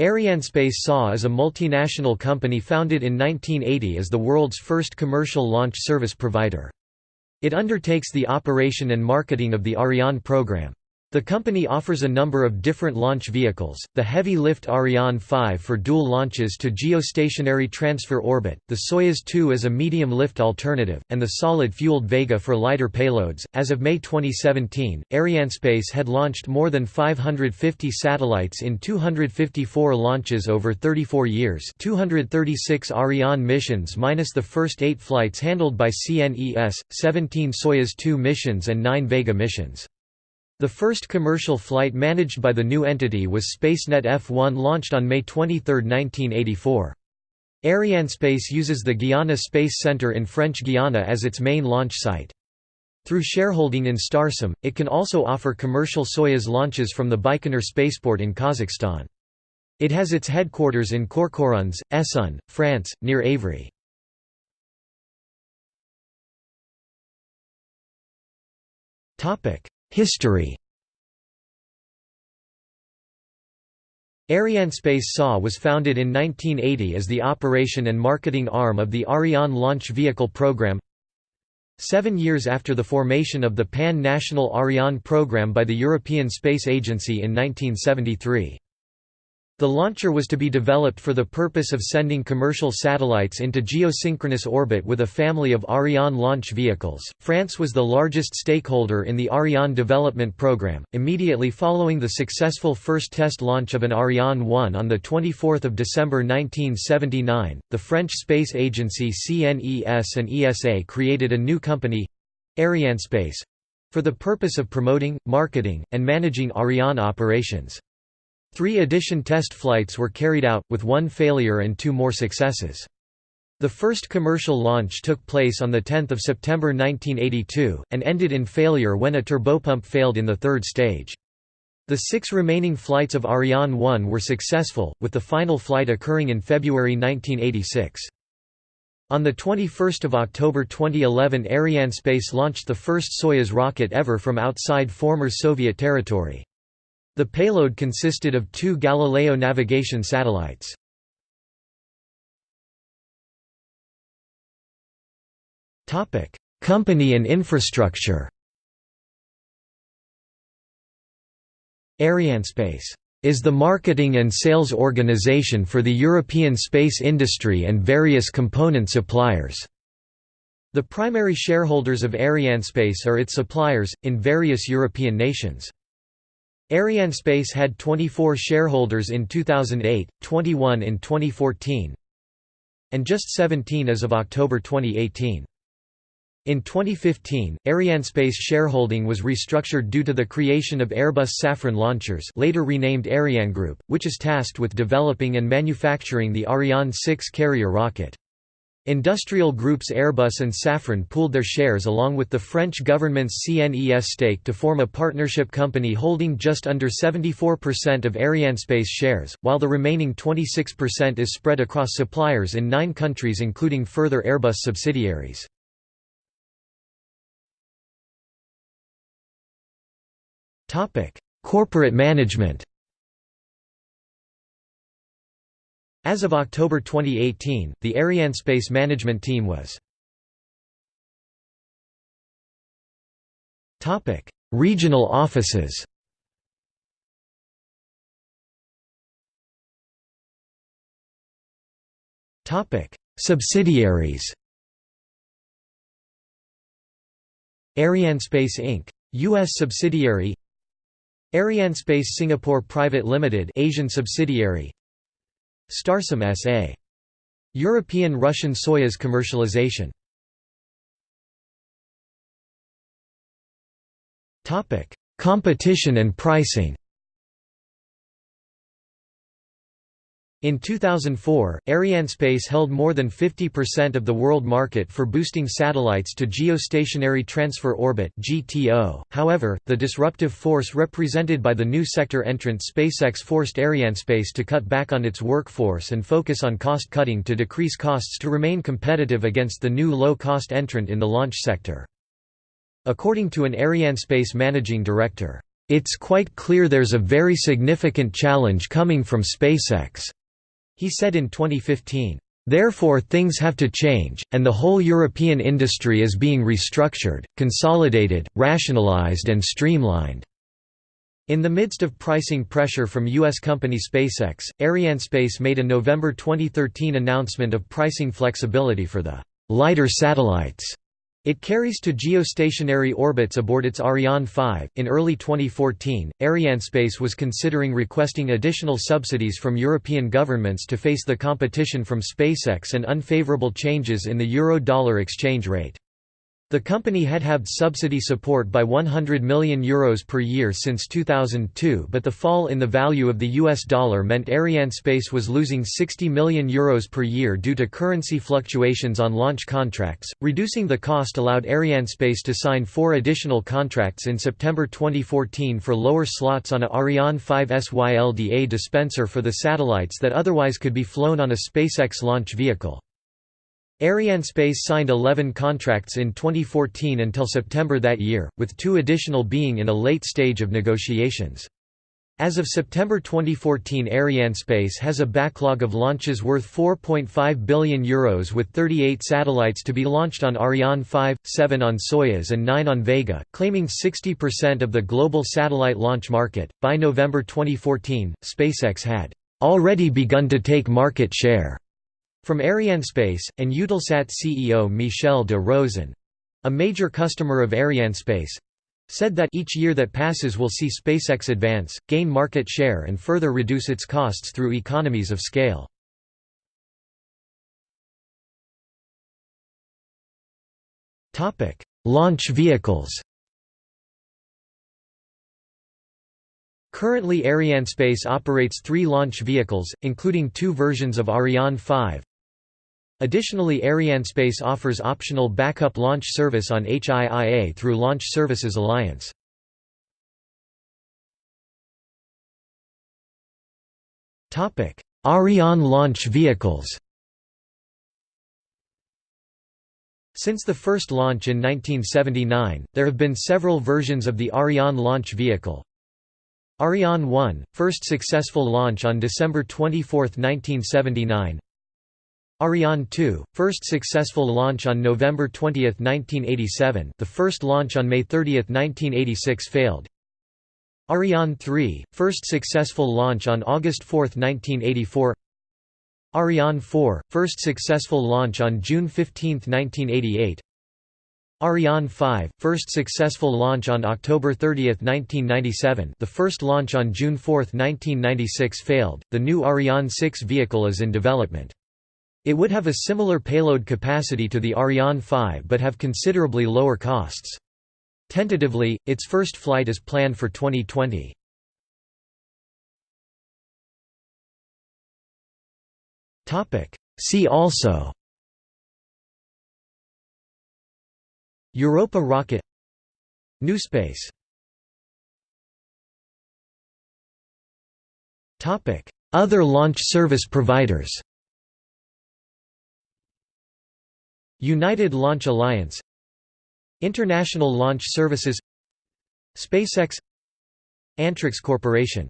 Arianespace SA is a multinational company founded in 1980 as the world's first commercial launch service provider. It undertakes the operation and marketing of the Ariane program. The company offers a number of different launch vehicles, the heavy-lift Ariane 5 for dual launches to geostationary transfer orbit, the Soyuz 2 as a medium-lift alternative, and the solid-fueled Vega for lighter payloads. As of May 2017, Arianespace had launched more than 550 satellites in 254 launches over 34 years 236 Ariane missions minus the first eight flights handled by CNES, 17 Soyuz 2 missions and 9 Vega missions. The first commercial flight managed by the new entity was SpaceNet F-1 launched on May 23, 1984. Arianespace uses the Guiana Space Center in French Guiana as its main launch site. Through shareholding in Starsem, it can also offer commercial Soyuz launches from the Baikonur spaceport in Kazakhstan. It has its headquarters in Courcouronnes, Essonne, France, near Évry. History Arianespace SA was founded in 1980 as the operation and marketing arm of the Ariane launch vehicle program. Seven years after the formation of the Pan-National Ariane program by the European Space Agency in 1973. The launcher was to be developed for the purpose of sending commercial satellites into geosynchronous orbit with a family of Ariane launch vehicles. France was the largest stakeholder in the Ariane development program. Immediately following the successful first test launch of an Ariane 1 on the 24th of December 1979, the French space agency CNES and ESA created a new company, Arianespace, for the purpose of promoting, marketing, and managing Ariane operations. Three addition test flights were carried out, with one failure and two more successes. The first commercial launch took place on 10 September 1982, and ended in failure when a turbopump failed in the third stage. The six remaining flights of Ariane 1 were successful, with the final flight occurring in February 1986. On 21 October 2011 Arianespace launched the first Soyuz rocket ever from outside former Soviet territory. The payload consisted of two Galileo navigation satellites. Company and infrastructure Arianespace is the marketing and sales organization for the European space industry and various component suppliers. The primary shareholders of Arianespace are its suppliers, in various European nations. Arianespace had 24 shareholders in 2008, 21 in 2014, and just 17 as of October 2018. In 2015, Arianespace shareholding was restructured due to the creation of Airbus Safran Launchers later renamed Ariane Group, which is tasked with developing and manufacturing the Ariane 6 carrier rocket. Industrial groups Airbus and Safran pooled their shares along with the French government's CNES stake to form a partnership company holding just under 74% of Arianespace shares, while the remaining 26% is spread across suppliers in nine countries including further Airbus subsidiaries. Corporate management As of October 2018, the Arianespace management team was Regional offices Subsidiaries Arianespace Inc. U.S. subsidiary Arianespace Singapore Private Limited Asian subsidiary Starsem S.A. European Russian Soyuz commercialization. Competition and pricing In 2004, Arianespace held more than 50% of the world market for boosting satellites to geostationary transfer orbit. However, the disruptive force represented by the new sector entrant SpaceX forced Arianespace to cut back on its workforce and focus on cost cutting to decrease costs to remain competitive against the new low-cost entrant in the launch sector. According to an Arianespace managing director, "...it's quite clear there's a very significant challenge coming from SpaceX," he said in 2015. Therefore things have to change, and the whole European industry is being restructured, consolidated, rationalized and streamlined." In the midst of pricing pressure from U.S. company SpaceX, Arianespace made a November 2013 announcement of pricing flexibility for the «lighter satellites» It carries to geostationary orbits aboard its Ariane 5. In early 2014, Arianespace was considering requesting additional subsidies from European governments to face the competition from SpaceX and unfavorable changes in the euro-dollar exchange rate. The company had had subsidy support by €100 million Euros per year since 2002 but the fall in the value of the US dollar meant Arianespace was losing €60 million Euros per year due to currency fluctuations on launch contracts. Reducing the cost allowed Arianespace to sign four additional contracts in September 2014 for lower slots on a Ariane 5 SYLDA dispenser for the satellites that otherwise could be flown on a SpaceX launch vehicle. Arianespace signed 11 contracts in 2014 until September that year, with two additional being in a late stage of negotiations. As of September 2014 Arianespace has a backlog of launches worth €4.5 billion Euros with 38 satellites to be launched on Ariane 5, 7 on Soyuz and 9 on Vega, claiming 60% of the global satellite launch market. By November 2014, SpaceX had already begun to take market share from Arianespace, and Eutelsat CEO Michel de Rosen—a major customer of Arianespace—said that each year that passes will see SpaceX advance, gain market share and further reduce its costs through economies of scale. Launch vehicles Currently Arianespace operates three launch vehicles, including two versions of Ariane 5, Additionally Arianespace offers optional backup launch service on HIIA through Launch Services Alliance. Ariane launch vehicles Since the first launch in 1979, there have been several versions of the Ariane launch vehicle. Ariane 1, first successful launch on December 24, 1979 Ariane 2, first successful launch on November 20, 1987 the first launch on May 30, 1986 failed. Ariane 3, first successful launch on August 4, 1984 Ariane 4, first successful launch on June 15, 1988 Ariane 5, first successful launch on October 30, 1997 the first launch on June 4, 1996 failed, the new Ariane 6 vehicle is in development. It would have a similar payload capacity to the Ariane 5 but have considerably lower costs. Tentatively, its first flight is planned for 2020. See also Europa rocket NewSpace Other launch service providers United Launch Alliance International Launch Services SpaceX Antrix Corporation